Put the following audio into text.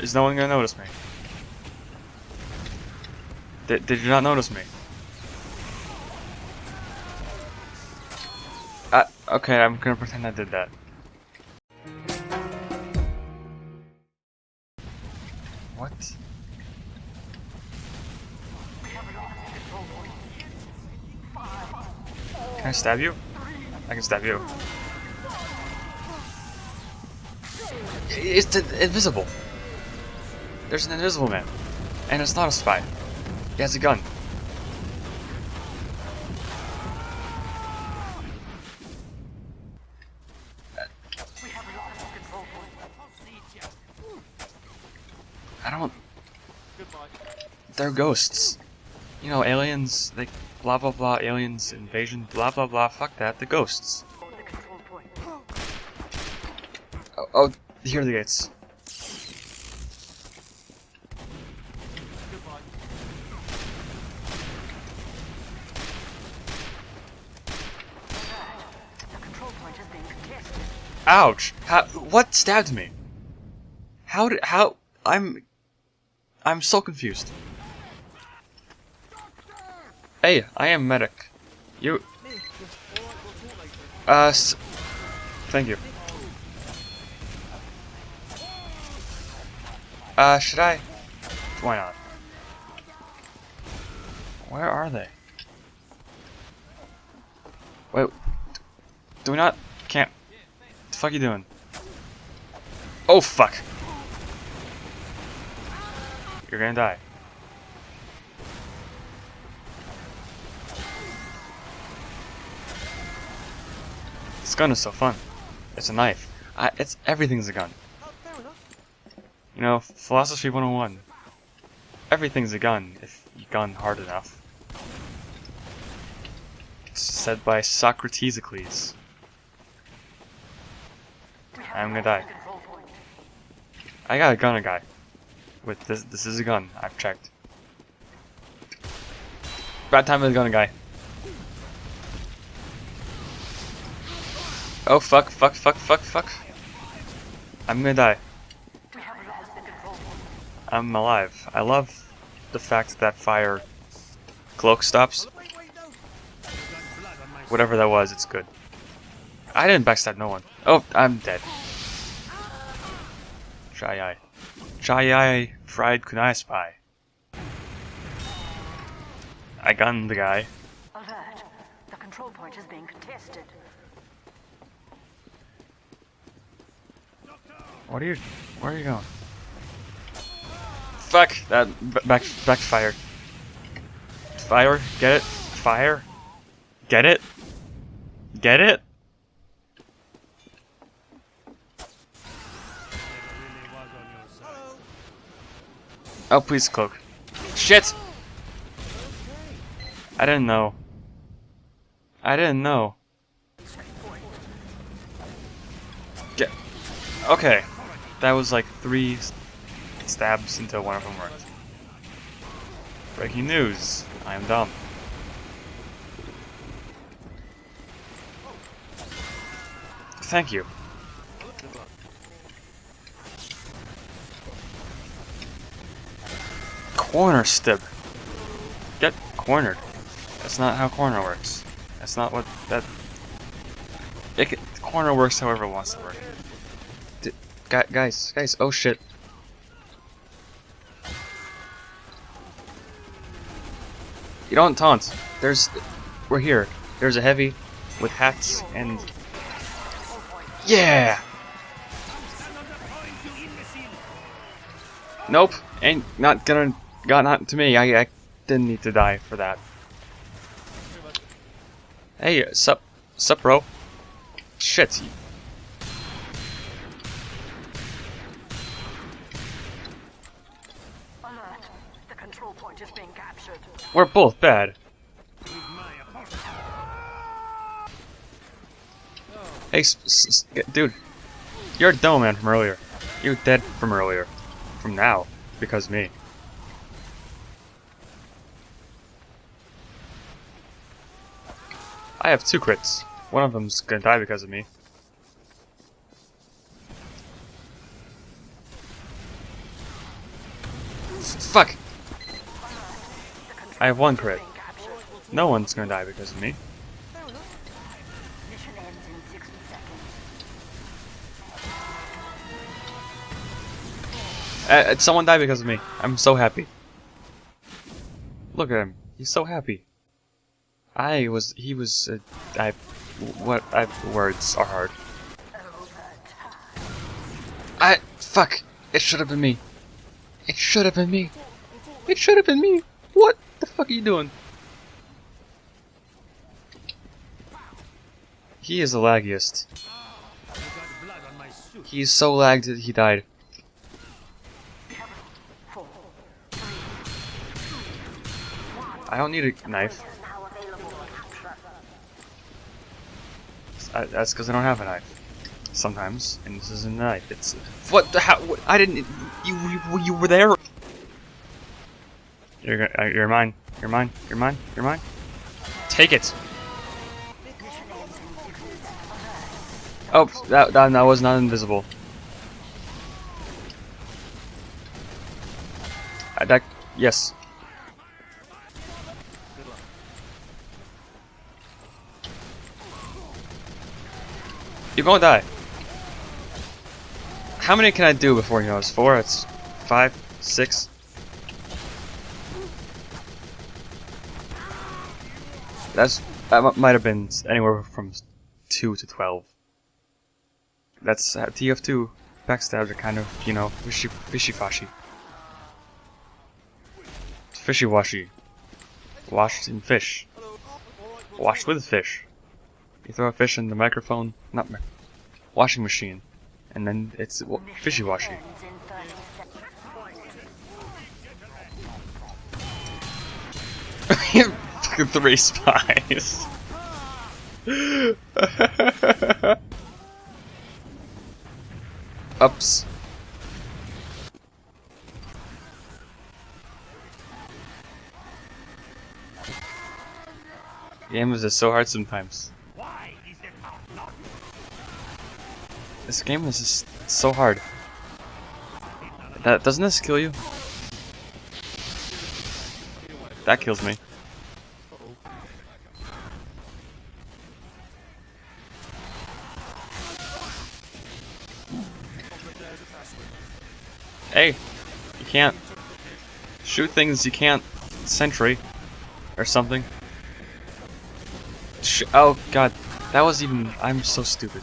Is no one gonna notice me? Did, did you not notice me? Uh, okay, I'm gonna pretend I did that. What? Can I stab you? I can stab you. It's invisible. There's an invisible man. And it's not a spy. He has a gun. I don't... They're ghosts. You know, aliens, they... Blah blah blah, aliens, invasion, blah blah blah, fuck that, the ghosts. Oh, oh here are the gates. Ouch! How, what stabbed me? How did, how, I'm, I'm so confused. Hey, I am medic. You, uh, thank you. Uh, should I? Why not? Where are they? Wait, do we not, fuck are you doing? Oh fuck! You're gonna die. This gun is so fun. It's a knife. I, it's everything's a gun. You know, philosophy 101. Everything's a gun if you gun hard enough. It's said by Socrates. Socratesicles. I'm gonna die. I got a gun a guy. With this this is a gun, I've checked. Bad time with a gun a guy. Oh fuck, fuck, fuck, fuck, fuck. I'm gonna die. I'm alive. I love the fact that fire cloak stops. Whatever that was, it's good. I didn't backstab no one. Oh, I'm dead. Shy eye. Shy eye fried kunai spy. I gunned the guy. Alert. The control point is being contested. What are you? Where are you going? Fuck! That back backfired. Fire, get it? Fire, get it? Get it? Oh, please cloak. Shit! I didn't know. I didn't know. Get. Okay. That was like three stabs until one of them worked. Breaking news. I am dumb. Thank you. Corner stib. Get cornered. That's not how corner works. That's not what that. It can, corner works however it wants to work. D guys, guys, oh shit. You don't taunt. There's, we're here. There's a heavy with hats and. Yeah. Nope, ain't not gonna got not to me. I, I didn't need to die for that. Hey, sup, sup, bro? Shit. We're both bad. Hey, dude, you're a demo man from earlier. You're dead from earlier. From now, because me. I have two crits. One of them's gonna die because of me. fuck! I have one crit. No one's gonna die because of me. Mission ends in 60 seconds. Uh, someone died because of me. I'm so happy. Look at him. He's so happy. I was. He was. Uh, I. What? I. Words are hard. I. Fuck. It should have been me. It should have been me. It should have been me. What the fuck are you doing? He is the laggiest. He's so lagged that he died. I don't need a knife. Now available for capture. I, that's because I don't have a knife. Sometimes, and this isn't a knife. It's what the how? What, I didn't. You, you you were there. You're uh, you're mine. You're mine. You're mine. You're mine. Take it. Oh, that that, that was not invisible. I, that yes. You're gonna die. How many can I do before he knows? Four? It's five? Six? That's that mi- might have been anywhere from two to twelve. That's uh, TF2 backstabs are kind of you know fishy fishy fashy, fishy washy, washed in fish, washed with fish. You throw a fish in the microphone, not mi- washing machine, and then it's fishy washy. Ends in 30 seconds. Fucking three spies. Ups. Game is so hard sometimes. This game is just so hard. That doesn't this kill you? That kills me. Hey, you can't shoot things you can't sentry or something. Sh oh god, that was even. I'm so stupid.